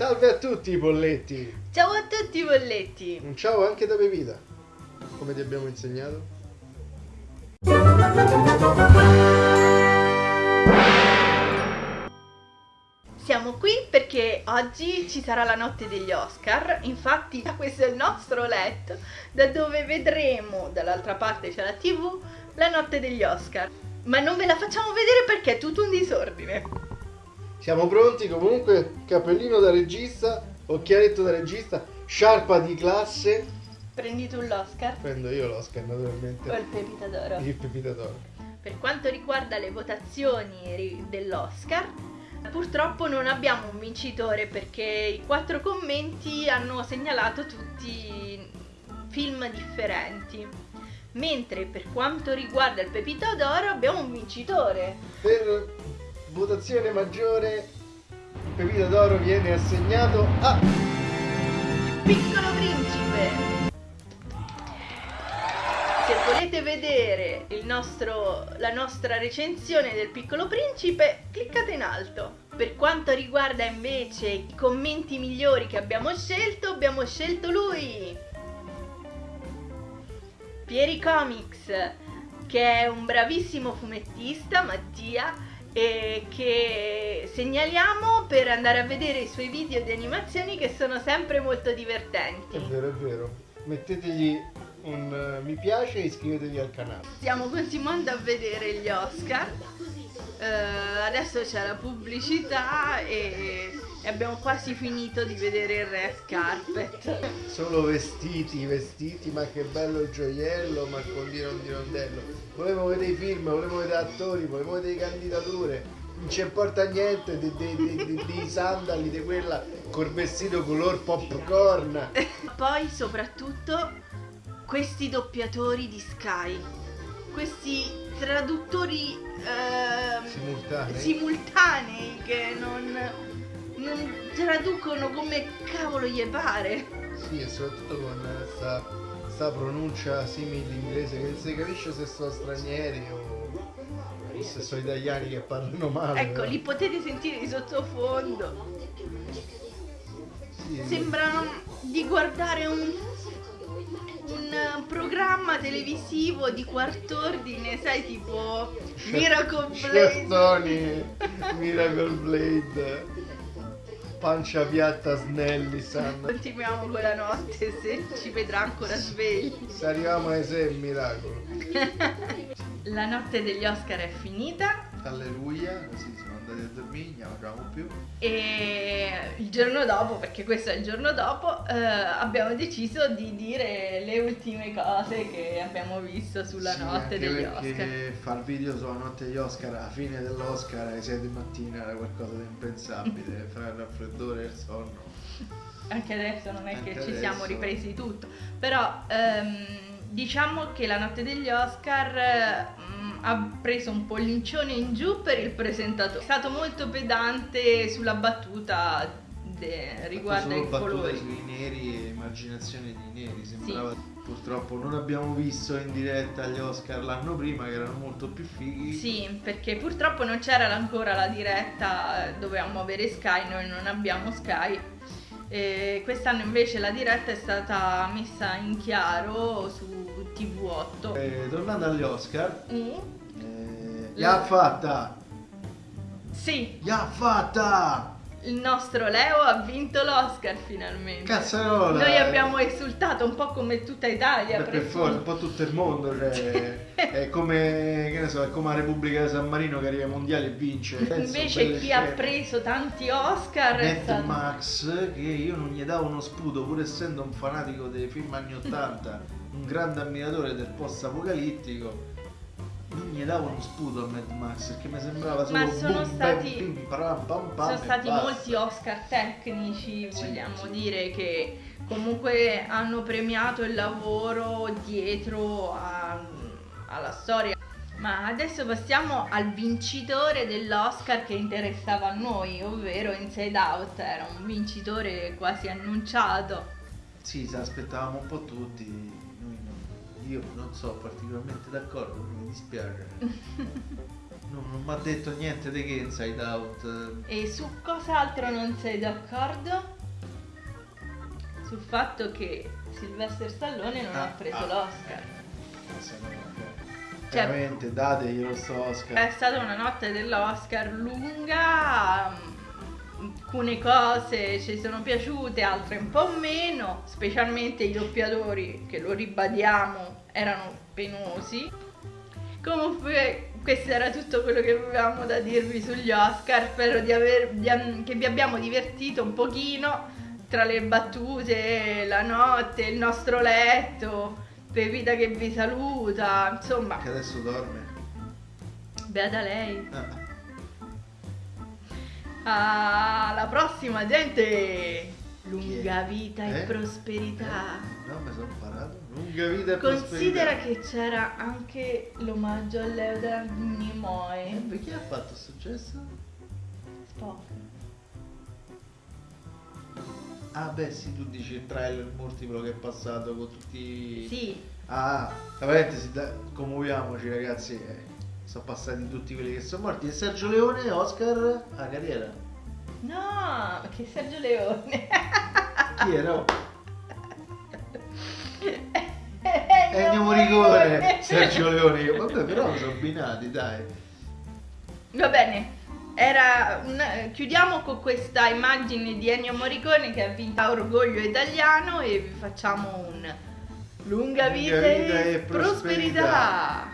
Salve a tutti i bolletti! Ciao a tutti i bolletti! Un ciao anche da Pepita, come ti abbiamo insegnato. Siamo qui perché oggi ci sarà la notte degli Oscar, infatti questo è il nostro letto da dove vedremo, dall'altra parte c'è la tv, la notte degli Oscar. Ma non ve la facciamo vedere perché è tutto un disordine. Siamo pronti comunque, cappellino da regista, occhialetto da regista, sciarpa di classe. Prendi tu l'Oscar? Prendo io l'Oscar naturalmente. O il Pepita d'Oro? Il Pepita d'Oro. Per quanto riguarda le votazioni dell'Oscar, Purtroppo non abbiamo un vincitore perché i quattro commenti hanno segnalato tutti film differenti. Mentre per quanto riguarda il Pepito d'Oro abbiamo un vincitore. Per votazione maggiore il Pepito d'Oro viene assegnato a... Piccolo Principe! Se volete vedere nostro, la nostra recensione del Piccolo Principe, cliccate in alto. Per quanto riguarda invece i commenti migliori che abbiamo scelto, abbiamo scelto lui! Pieri Comics, che è un bravissimo fumettista, Mattia, e che segnaliamo per andare a vedere i suoi video di animazioni che sono sempre molto divertenti. È vero, è vero. Mettetegli un uh, mi piace e iscrivetevi al canale. Stiamo continuando a vedere gli Oscar. Uh, adesso c'è la pubblicità e, e, abbiamo quasi finito di vedere il Red Carpet. Solo vestiti, vestiti, ma che bello il gioiello, ma con di rondello. Volevo vedere i film, volevo vedere attori, volevo vedere candidature. Non ci importa niente dei sandali di quella col vestito color popcorn. Poi soprattutto questi doppiatori di Sky, questi traduttori eh, simultanei. simultanei. che non, non, traducono come cavolo gli pare. Sì, e soprattutto con questa, questa pronuncia simile inglese che non si capisce se sono stranieri o se sono italiani che parlano male. Ecco, però. li potete sentire di sottofondo. Sì, Sembrano di guardare un un programma televisivo di quart'ordine, sai, tipo Miracle Blade. Miracle Blade. Pancia piatta Snelli San. Continuiamo con la notte se ci vedrà ancora svegli. Se arriviamo ai sei miracolo. la notte degli Oscar è finita. Alleluia, così siamo andati a dormire, ne avevamo più. E il giorno dopo, perché questo è il giorno dopo, eh, abbiamo deciso di dire le ultime cose che abbiamo visto sulla sì, notte degli Oscar. fare video sulla notte degli Oscar alla fine dell'Oscar alle 6 di mattina era qualcosa di impensabile, fra il raffreddore e il sonno. Anche adesso non è Anche che adesso. ci siamo ripresi tutto, però ehm, diciamo che la notte degli Oscar ha preso un pollincione in giù per il presentatore. È stato molto pedante sulla battuta de, riguardo ai colori. sui neri e immaginazione di neri, sembrava sì. Purtroppo non abbiamo visto in diretta gli Oscar l'anno prima che erano molto più fighi. Sì, perché purtroppo non c'era ancora la diretta, dovevamo avere Sky, noi non abbiamo Sky. E quest'anno invece la diretta è stata messa in chiaro su TV8. Eh, tornando agli Oscar, mm. eh, l'ha fatta! Sì! L'ha fatta! il nostro Leo ha vinto l'Oscar finalmente. Cazzarola! Noi abbiamo esultato un po' come tutta Italia. Beh, per forza, un po' tutto il mondo. Cioè, è, come, che ne so, è come la Repubblica di San Marino che arriva ai mondiali e vince. Invece chi ha preso tanti Oscar Mad è stato... Max, che io non gli davo uno sputo, pur essendo un fanatico dei film anni 80, un grande ammiratore del post apocalittico non gli davo uno sputo a Mad Max perché mi sembrava solo Ma sono boom, stati, bam, bim, param, pam, pam, sono stati molti Oscar tecnici, sì, vogliamo sì. dire, che comunque hanno premiato il lavoro dietro a, storia. Ma adesso passiamo al vincitore dell'Oscar che interessava a noi, ovvero Inside Out, era un vincitore quasi annunciato. Sì, se aspettavamo un po' tutti, io non sono particolarmente d'accordo, mi dispiace. No, non mi ha detto niente di che Inside Out. E su cos'altro non sei d'accordo? Sul fatto che Sylvester Stallone non Ah, ha preso ah. l'Oscar. Vabbè. Cioè- Veramente, dateglielo sto Oscar. È stata una notte dell'Oscar lunga, mm, alcune cose ci sono piaciute, altre un po' meno, specialmente i doppiatori, che lo ribadiamo, erano penosi. Comunque questo era tutto quello che avevamo da dirvi sugli Oscar, spero di aver- di che vi abbiamo divertito un pochino tra le battute, la notte, il nostro letto, Pepita che vi saluta, insomma, Che adesso dorme. beata lei. Ah. Alla prossima gente! Lunga vita e Eh? prosperità. No, mi sono imparato. Lunga vita e Considera prosperità. che c'era anche l'omaggio a Leo da Eh, Nimoy. beh, chi ha fatto successo? Spock. Ah, beh, sì, tu dici il trailer multiplo che è passato con tutti. Sì, Ah, tra parentesi, da- commuoviamoci ragazzi. eh, sono passati tutti quelli che sono morti. E Sergio Leone, Oscar, a carriera. no, che Sergio Leone. Chi era? Ennio Morricone, Sergio Leone. Vabbè, però sono abbinati, dai. Va bene. Era un- chiudiamo con questa immagine di Ennio Morricone che ha vinto Orgoglio Italiano e vi facciamo un lunga Lunga vita, vita e e prosperità. prosperità.